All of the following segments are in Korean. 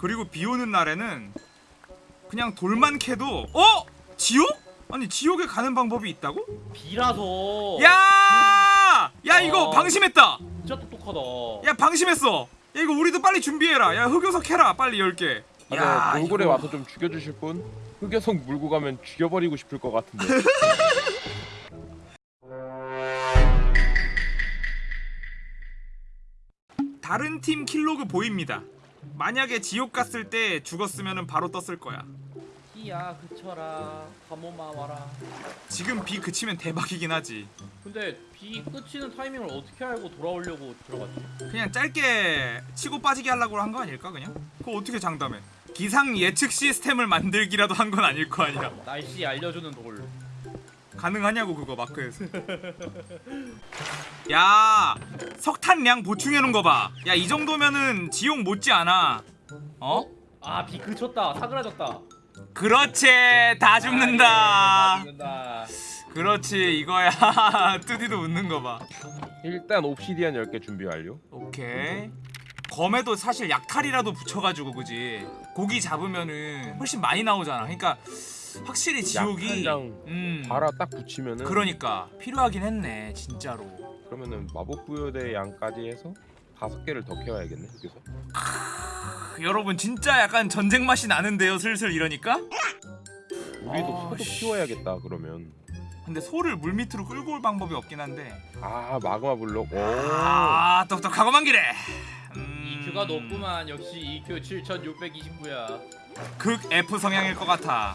그리고 비 오는 날에는 그냥 돌만 캐도 어? 지옥? 아니 지옥에 가는 방법이 있다고? 비라서 야! 야 이거 어. 방심했다. 진짜 똑똑하다 야 방심했어. 야 이거 우리도 빨리 준비해라. 야 흑요석 해라. 빨리 10개. 아, 네, 돌고래 이거- 와서 좀 죽여주실 분? 흑여성 물고 가면 죽여버리고 싶을 것 같은데 다른 팀 킬로그 보입니다. 만약에 지옥 갔을 때 죽었으면 바로 떴을 거야. 비야 그쳐라 가모마 와라 지금 비 그치면 대박이긴 하지. 근데 비 끝이는 타이밍을 어떻게 알고 돌아오려고 들어갔지? 그냥 짧게 치고 빠지게 하려고 한 거 아닐까 그냥? 그거 어떻게 장담해? 기상 예측 시스템을 만들기라도 한 건 아닐 거 아니야. 날씨 알려주는 돌 가능하냐고 그거 마크에서. 야 석탄량 보충해 놓은 거 봐. 야 이 정도면은 지옥 못지 않아. 어? 아비 그쳤다 사그라졌다 그렇지 다 아, 죽는다. 예, 다 죽는다 그렇지 이거야. 뚜디도 웃는 거 봐. 일단 옵시디안 10개 준비 완료 오케이. 검에도 사실 약탈이라도 붙여가지고 그지. 고기 잡으면은 훨씬 많이 나오잖아. 그러니까 확실히 지옥이. 약탈장 음. 바라 딱 붙이면은 그러니까 필요하긴 했네 진짜로. 그러면은 마법 부여대 양까지 해서 다섯 개를 더 캐와야겠네 여기서 크, 여러분 진짜 약간 전쟁 맛이 나는데요 슬슬 이러니까? 우리도 아, 소도 씨. 키워야겠다 그러면 근데 소를 물 밑으로 끌고 올 방법이 없긴 한데. 아 마그마 블록 오아 똑똑하고 만 기래. 음... EQ가 높구만 역시 EQ 7629야 극 F 성향일 것 같아.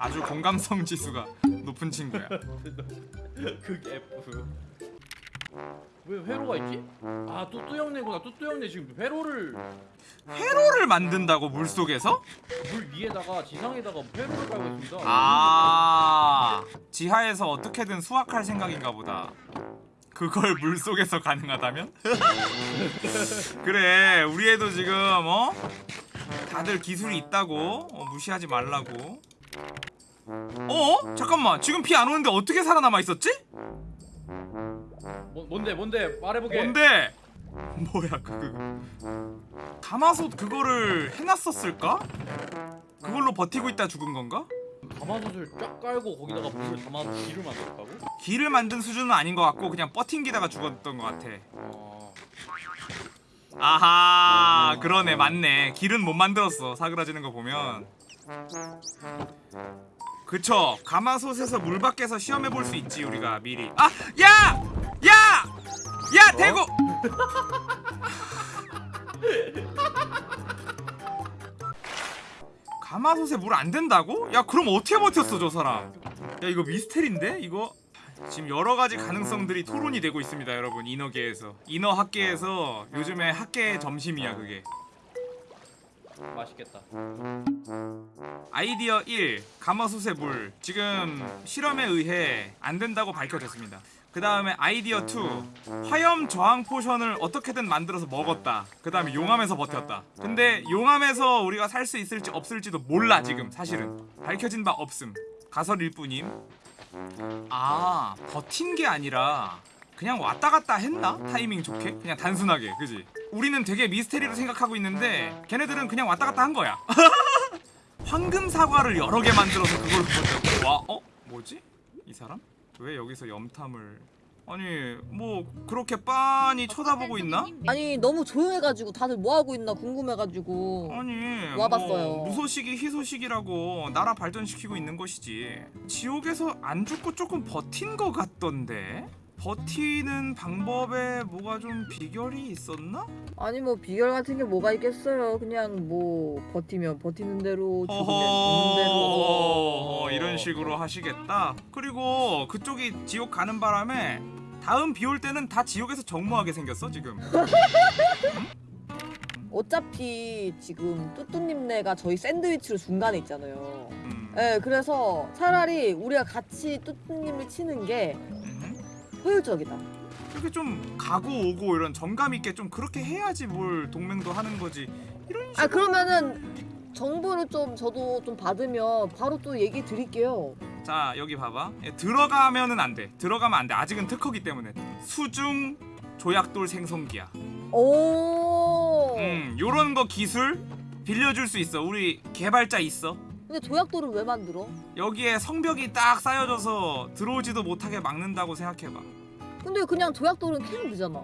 아주 공감성 지수가 높은 친구야. 극 F 왜 회로가 있지? 아 뚜뚜 형네구나 뚜뚜 형네 지금 회로를 회로를 만든다고 물 속에서? 물 위에다가 지상에다가 회로를 깔고 있습니다 아 지하에서 어떻게든 수확할 생각인가 보다. 그걸 물 속에서 가능하다면? 그래 우리 애도 지금 어 다들 기술이 있다고 어, 무시하지 말라고. 어 잠깐만 지금 비안 오는데 어떻게 살아남아 있었지? 뭐, 뭔데 뭔데 말해보게 뭔데? 뭐야 그 가마솥 그거를 해놨었을까? 그걸로 버티고 있다 죽은 건가? 가마솥을 쫙 깔고 거기다가 물을 담아서 기를 만들었다고? 길을 만든 수준은 아닌 것 같고 그냥 버틴기다가 죽었던 것 같아. 어... 아하 그러네 맞네 길은 못 만들었어 사그라지는 거 보면 그쵸 가마솥에서 물 밖에서 시험해 볼 수 있지 우리가 미리 아! 야! 야! 야 대구! 가마솥에 물 안 된다고? 야 그럼 어떻게 버텼어 저 사람 야 이거 미스테리인데 이거 지금 여러 가지 가능성들이 토론이 되고 있습니다, 여러분. 인어계에서. 인어 학계에서 요즘에 학계 점심이야, 그게. 맛있겠다 아이디어 1. 가마솥의 물. 지금 실험에 의해 안 된다고 밝혀졌습니다. 그 다음에 아이디어 2. 화염 저항 potion을 어떻게든 만들어서 먹었다. 그 다음에 용암에서 버텼다. 근데 용암에서 우리가 살 수 있을지 없을지도 몰라, 지금. 사실은. 밝혀진 바 없음. 가설일 뿐임. 아 버틴 게 아니라 그냥 왔다 갔다 했나? 타이밍 좋게? 그냥 단순하게 그지? 우리는 되게 미스테리로 생각하고 있는데 걔네들은 그냥 왔다 갔다 한 거야 황금 사과를 여러 개 만들어서 그걸로 버텼고 와 어? 뭐지? 이 사람? 왜 여기서 염탐을 아니 뭐 그렇게 빤히 쳐다보고 있나? 아니 너무 조용해가지고 다들 뭐 하고 있나 궁금해가지고 아니 와봤어요. 뭐 무소식이 희소식이라고 나라 발전시키고 있는 것이지 지옥에서 안 죽고 조금 버틴 것 같던데 버티는 방법에 뭐가 좀 비결이 있었나? 아니 뭐 비결 같은 게 뭐가 있겠어요 그냥 뭐 버티면 버티는 대로 죽으면 죽는 어허 대로 이런 식으로 하시겠다 그리고 그쪽이 지옥 가는 바람에 다음 비 올 때는 다 지옥에서 정모하게 생겼어 지금 어차피 지금 뚜뚜님네가 저희 샌드위치로 중간에 있잖아요 음. 예 그래서 차라리 우리가 같이 뚜뚜님을 치는 게 음. 효율적이다. 이렇게 좀 가고 오고 이런 정감 있게 좀 그렇게 해야지 뭘 동맹도 하는 거지. 이런 식으로 아 그러면은 정보를 좀 저도 좀 받으면 바로 또 얘기 드릴게요. 자 여기 봐봐. 예, 들어가면은 안돼. 들어가면 안돼. 아직은 특허기 때문에. 수중 조약돌 생성기야. 오. 음 요런 거 기술 빌려줄 수 있어. 우리 개발자 있어 근데 조약돌은 왜 만들어? 여기에 성벽이 딱 쌓여져서 들어오지도 못하게 막는다고 생각해봐 근데 그냥 조약돌은 캐면 되잖아.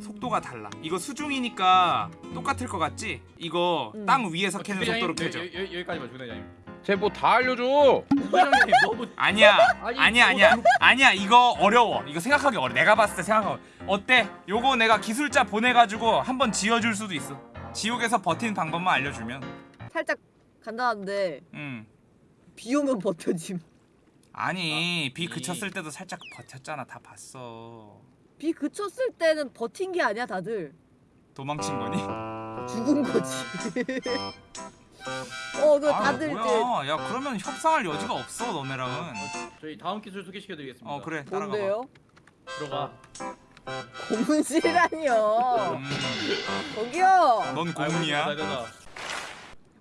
속도가 달라 이거 수중이니까 똑같을 것 같지? 이거 음. 땅 위에서 캐는 주대장님, 속도로 캐죠 여- 여- 여기까지만 주대장님 쟤뭐 다 알려줘. 아니야 아니, 아니야 이거 아니야 아니야 이거 어려워 이거 생각하기 어려워 내가 봤을 때 생각하기 어때? 요거 내가 기술자 보내가지고 한번 지어줄 수도 있어 지옥에서 버티는 방법만 알려주면 살짝 간단한데 음 비 오면 버텨짐. 아니 비 이- 그쳤을 때도 살짝 버텼잖아 다 봤어 비 그쳤을 때는 버틴 게 아니야 다들 도망친 거니? 죽은 거지. 어, 그아 다들 이제 뭐야 야 그러면 협상할 여지가 없어 너네랑은 저희 다음 기술 소개시켜 드리겠습니다 어 그래 따라가봐 뭔데요? 들어가 고문실이라니요. 음, 저기요. 넌 아이고, 고문이야?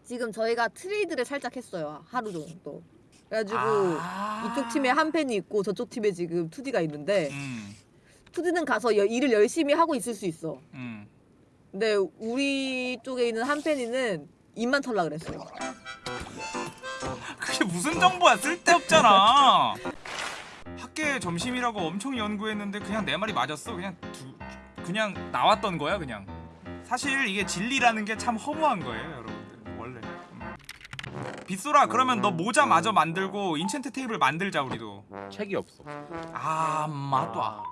지금 저희가 트레이드를 살짝 했어요. 하루 정도. 그래가지고 아. 이쪽 팀에 한 팬이 있고 저쪽 팀에 지금 투디가 있는데 음, 투디는 가서 여- 일을 열심히 하고 있을 수 있어. 음. 근데 우리 쪽에 있는 한 팬이는 입만 털라 그랬어요. 그게 무슨 정보야 쓸데없잖아 학계 점심이라고 엄청 연구했는데 그냥 내 말이 맞았어 그냥 두, 그냥 나왔던 거야 그냥 사실 이게 진리라는 게 참 허무한 거예요 음. 빗소라 그러면 너 모자 마저 만들고 인챈트 테이블 만들자 우리도 책이 없어. 아 맞다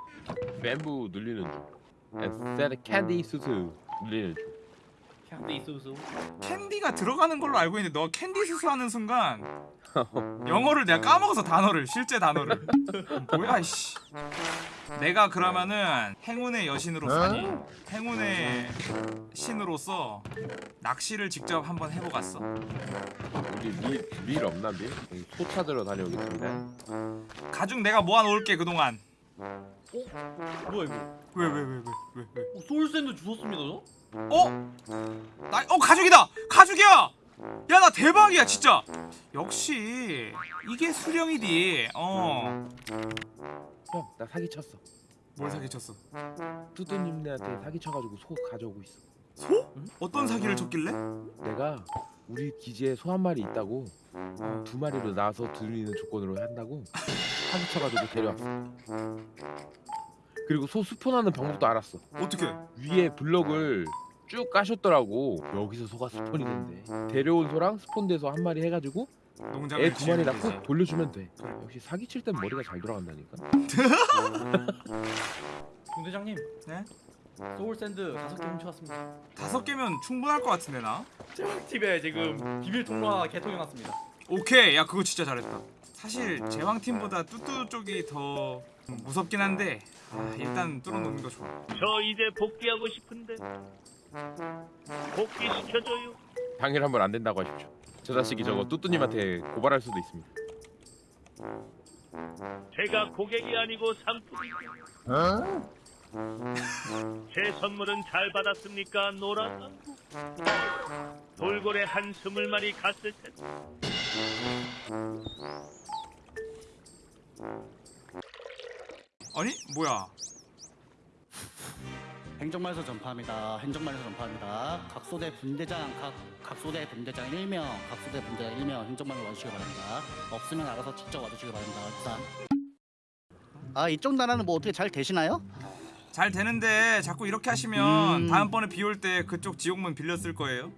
뱀부 눌리는 중. 캔디 수수 눌리는 중. 캔디 이수수. 캔디가 들어가는 걸로 알고 있는데 너 캔디 수수하는 순간 영어를 내가 까먹어서 단어를 실제 단어를. 뭐야 씨. 내가 그러면은 행운의 여신으로 사니 행운의 신으로서 낚시를 직접 한번 해보갔어? 우리 밀, 밀 없나 밀? 소 찾으러 다녀오겠습니다. 가죽 내가 모아놓을게 그동안. 뭐야 이거? 왜왜 왜 왜 왜 왜, 어, soul sand 주웠습니다 저? 어? 나, 어 가죽이다 가죽이야 야 나 대박이야 진짜 역시 이게 수령이디 어뭘 형, 나 사기 쳤어. 사기쳤어 뚜뚜님네한테 사기 쳐가지고 소 가져오고 있어. 소? 어떤 사기를 쳤길래? 내가 우리 기지에 소 한 마리 있다고 두 마리로 나와서 들리는 조건으로 한다고 사기 쳐가지고 데려왔어. 그리고 소 스폰하는 방법도 알았어. 어떻게? 위에 블럭을 쭉 까셨더라고. 여기서 소가 스폰이 된대. 데려온 소랑 spawn돼서 한 마리 해가지고 애 두 마리 낳고. 돌려주면 돼. 역시 사기 칠 땐 머리가 잘 돌아간다니까. 중대장님 네? soul sand 다섯 개 훔쳐왔습니다 다섯 개면 충분할 것 같은데 나? 제왕팀에 지금 비밀 통로 하나 개통해놨습니다 오케이 야 그거 진짜 잘했다 사실 제왕팀보다 뚜뚜 쪽이 더 무섭긴 한데 아, 일단 뚫어놓는 거 좋아. 저 이제 복귀하고 싶은데. 복귀 시켜줘요. 당일하면 안 된다고 하십시오. 저 자식이 저거 뚜뚜님한테 고발할 수도 있습니다. 제가 고객이 아니고 상품이죠 제 선물은 잘 받았습니까 노란 돌고래 한 스물 마리 갔을 텐데 아니 뭐야 행정말서 전파합니다. 행정말서 전파합니다. 각소대 분대장 각 각소대 분대장 1명, 각소대 분대장 1명 행정말로 와주시기 바랍니다. 없으면 알아서 직접 와주시기 바랍니다. 일단 아 이쪽 나라는 뭐 어떻게 잘 되시나요? 잘 되는데 자꾸 이렇게 하시면 음. 다음번에 비 올 때 그쪽 지옥문 쓸 거예요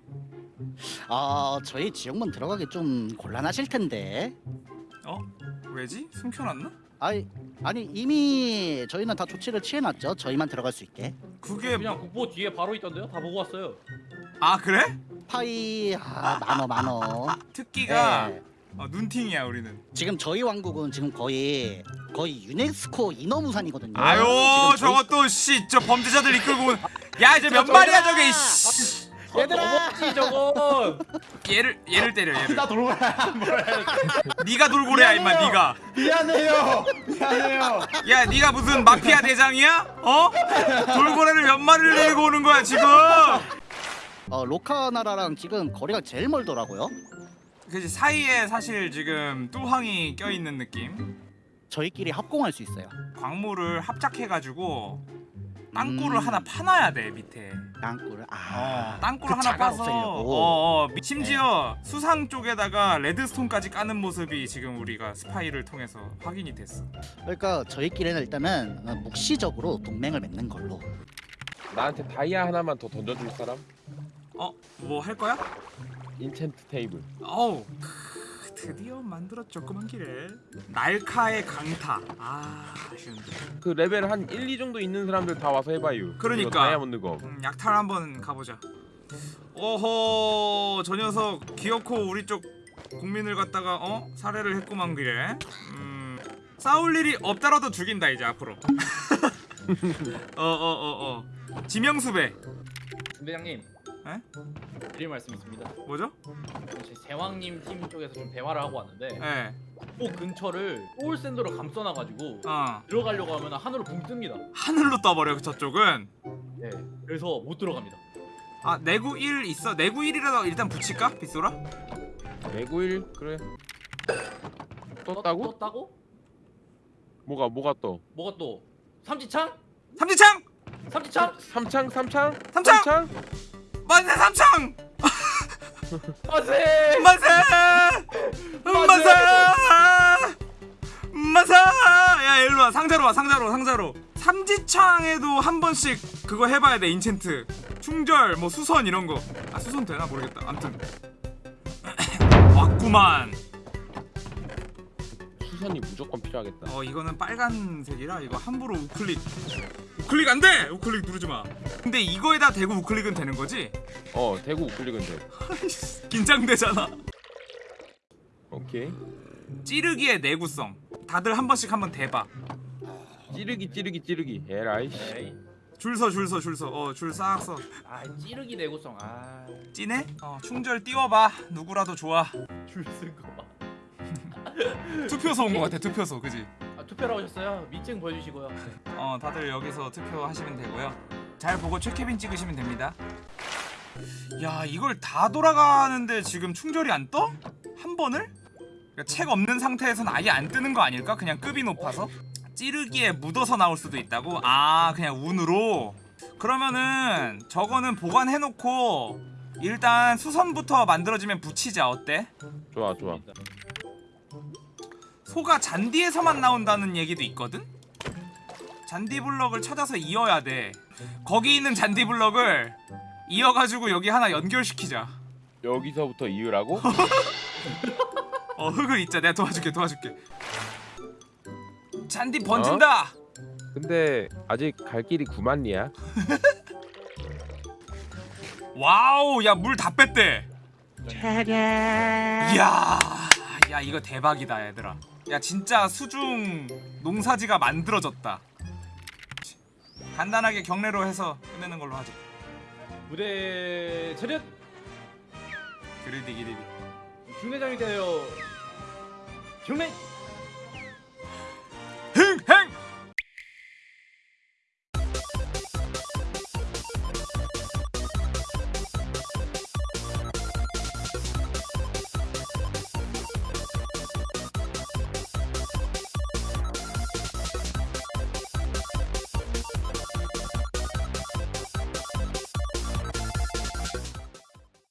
아 저희 지역문 들어가기 좀 곤란하실 텐데. 어? 왜지? 숨겨놨나? 아이 아니 이미 저희는 다 조치를 취해놨죠. 저희만 들어갈 수 있게. 그게 그냥 국보 뒤에 바로 있던데요? 다 보고 왔어요 아 그래? 파이 아 만원 만원. 특기가 네. 어, 눈팅이야 우리는 지금 저희 왕국은 지금 거의 거의 유네스코 인어무산이거든요. 아유 저것도 씨저 범죄자들 이끌고 온- 야 이제 몇 마리야 저게 씨 얘들아! 어버지 저거 얘를 얘를 때려 얘를 나 돌고래야 뭐야 네가 돌고래야 임마. 네가 미안해요 미안해요 야 네가 무슨 마피아 대장이야? 어? 돌고래를 몇 마리를 데리고 오는 거야 지금 어 로카 나라랑 지금 거리가 제일 멀더라고요. 그지 사이에 사실 지금 뚜황이 껴있는 느낌 저희끼리 합공할 수 있어요. 광물을 합작해가지고 땅굴을 음. 하나 파놔야 돼 밑에. 땅굴을 아 어, 땅굴 그 하나 파서. 어, 어, 미- 심지어 수상 쪽에다가 redstone까지 까는 모습이 지금 우리가 스파이를 통해서 확인이 됐어. 그러니까 저희끼리는 일단은 어, 묵시적으로 동맹을 맺는 걸로 나한테 다이아 하나만 더 던져줄 사람? 어, 뭐 할 거야? enchant table. 어우, 크, 드디어 만들었죠,구만 길에. 날카의 강타. 아, 아쉬운데. 그 레벨 한 1, 2 정도 있는 사람들 다 와서 해봐요. 그러니까. 다이아몬드 검. 음, 약탈 한번 가보자. 오호, 저 녀석 기어코 우리 쪽 국민을 갖다가 어 살해를 했구만 길에. 음, 싸울 일이 없더라도 죽인다 이제 앞으로. 어, 어, 어, 어. 지명수배. 분대장님. 에? 드릴 말씀 있습니다. 뭐죠? 제 제왕님 팀 쪽에서 좀 대화를 하고 왔는데 예. 그 근처를 소울 샌드로 감싸놔가지고 어. 들어가려고 하면 하늘로 붕 뜹니다. 하늘로 떠버려 저쪽은. 네. 그래서 못 들어갑니다. 아 내구 1 있어? 내구 1이라도 일단 붙일까? 빗소라? 내구일 그래. 떴다고? 떴다고? 뭐가 뭐가 떠? 뭐가 또? 삼지창? 삼지창! 삼지창? 삼창 삼창 삼창! 만세 삼창! 만세! 만세! 만세! 만세! 야 일로 와 상자로 와 상자로 상자로 삼지창에도 한 번씩 그거 해봐야 돼 인챈트 충절 뭐 수선 이런 거아 수선 되나 모르겠다 암튼 왔구만 수선이 무조건 필요하겠다. 어 이거는 빨간색이라 이거 함부로 우클릭 우클릭 안 돼! 우클릭 누르지 마 근데 이거에다 대고 우클릭은 되는 거지? 어 대구 우클릭은 돼. 긴장되잖아 오케이. 찌르기의 내구성 다들 한 번씩 한번 대봐 찌르기 찌르기 찌르기. 에라이 씨. 에이. 줄서 줄서 줄서 어줄싹 서 아 찌르기 내구성 아... 찌네? 어 충절 띄워봐 누구라도 좋아 줄 쓴 거 봐. 투표소 온거 같아 투표소 그지? 아, 투표를 오셨어요? 밑증 보여주시고요. 어 다들 여기서 투표하시면 되고요 잘 보고 최케빈 찍으시면 됩니다 야 이걸 다 돌아가는데 지금 충절이 안 떠? 한 번을? 그러니까 책 없는 상태에서는 아예 안 뜨는 거 아닐까? 그냥 급이 높아서? 찌르기에 묻어서 나올 수도 있다고? 아 그냥 운으로? 그러면은 저거는 보관해놓고 일단 수선부터 만들어지면 붙이자 어때? 좋아 좋아. 소가 잔디에서만 나온다는 얘기도 있거든? 잔디 블럭을 찾아서 이어야 돼. 거기 있는 잔디 블럭을 이어가지고 여기 하나 연결시키자. 여기서부터 이으라고? 어 흙을 잇자. 내가 도와줄게 도와줄게. 잔디 번진다! 근데 아직 갈 길이 9만리야. wow 야 물 다 뺐대. 이야 야 이거 대박이다 얘들아 야 진짜 수중 농사지가 만들어졌다 간단하게 경례로 해서 끝내는 걸로 하지 무대 차렷! 그리디 기리디 중대장이 되어 경례!